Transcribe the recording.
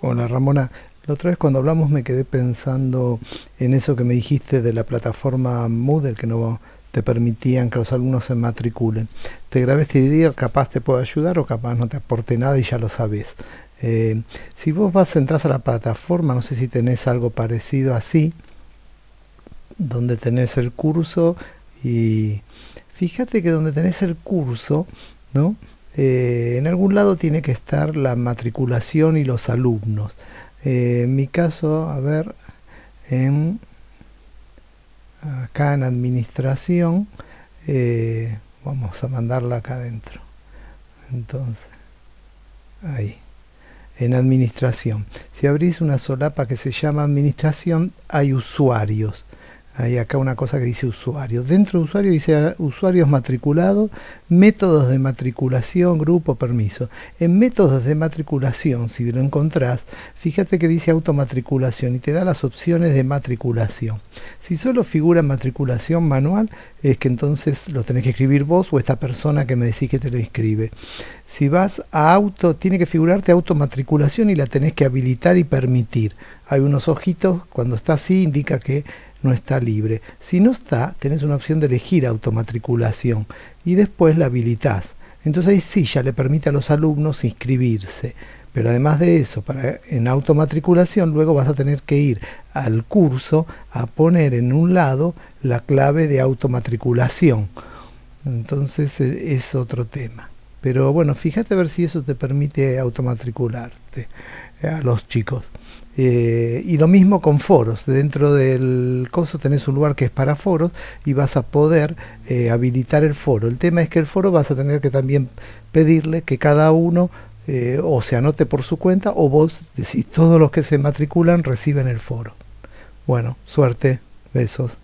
Hola Ramona, la otra vez cuando hablamos me quedé pensando en eso que me dijiste de la plataforma Moodle que no te permitían que los alumnos se matriculen. Te grabé este video, capaz te puedo ayudar o capaz no te aporte nada y ya lo sabes. Eh, si vos vas, entras a la plataforma, no sé si tenés algo parecido así, donde tenés el curso y fíjate que donde tenés el curso, ¿no? Eh, en algún lado tiene que estar la matriculación y los alumnos. Eh, en mi caso, a ver, acá en administración, eh, vamos a mandarla acá adentro. Entonces, ahí, en administración. Si abrís una solapa que se llama administración, hay usuarios. Hay acá una cosa que dice usuario. Dentro de usuario dice ah, usuarios matriculados, métodos de matriculación, grupo, permiso. En métodos de matriculación, si lo encontrás, fíjate que dice automatriculación y te da las opciones de matriculación. Si solo figura matriculación manual, es que entonces lo tenés que escribir vos o esta persona que me decís que te lo inscribe. Si vas a auto, tiene que figurarte automatriculación y la tenés que habilitar y permitir. Hay unos ojitos, cuando está así indica que no está libre. Si no está, tenés una opción de elegir automatriculación y después la habilitas. Entonces ahí sí ya le permite a los alumnos inscribirse. Pero además de eso, para, en automatriculación luego vas a tener que ir al curso a poner en un lado la clave de automatriculación. Entonces e, es otro tema. Pero bueno, fíjate a ver si eso te permite automatricularte a los chicos. Eh, y lo mismo con foros. Dentro del coso tenés un lugar que es para foros y vas a poder eh, habilitar el foro. El tema es que el foro vas a tener que también pedirle que cada uno eh, o se anote por su cuenta o vos decís todos los que se matriculan reciben el foro. Bueno, suerte, besos.